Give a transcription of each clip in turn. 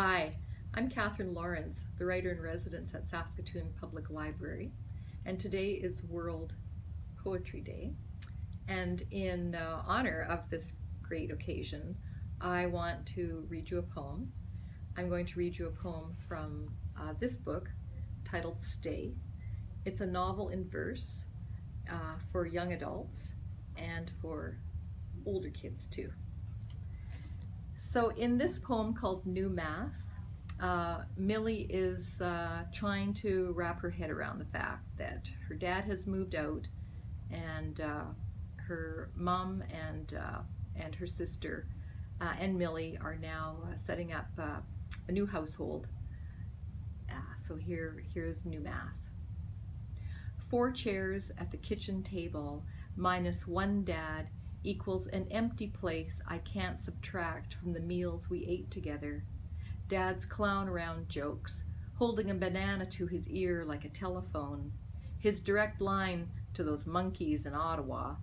Hi, I'm Katherine Lawrence, the writer in residence at Saskatoon Public Library, and today is World Poetry Day. And in uh, honor of this great occasion, I want to read you a poem. I'm going to read you a poem from uh, this book titled Stay. It's a novel in verse uh, for young adults and for older kids too. So in this poem called New Math, uh, Millie is uh, trying to wrap her head around the fact that her dad has moved out and uh, her mom and, uh, and her sister uh, and Millie are now uh, setting up a new household. so here, here's New Math. Four chairs at the kitchen table minus one dad equals an empty place I can't subtract from the meals we ate together. Dad's clown around jokes, holding a banana to his ear like a telephone, his direct line to those monkeys in Ottawa,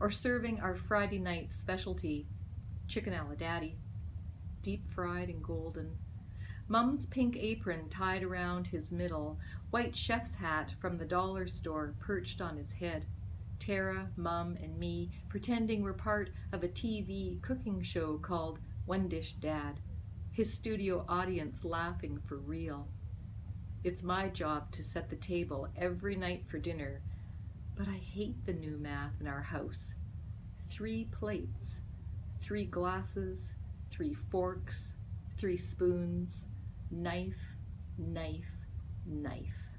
or serving our Friday night specialty, chicken a la daddy, deep fried and golden. Mum's pink apron tied around his middle, white chef's hat from the dollar store perched on his head. Tara, Mum, and me pretending we're part of a TV cooking show called One Dish Dad. His studio audience laughing for real. It's my job to set the table every night for dinner, but I hate the new math in our house. Three plates, three glasses, three forks, three spoons, knife, knife, knife.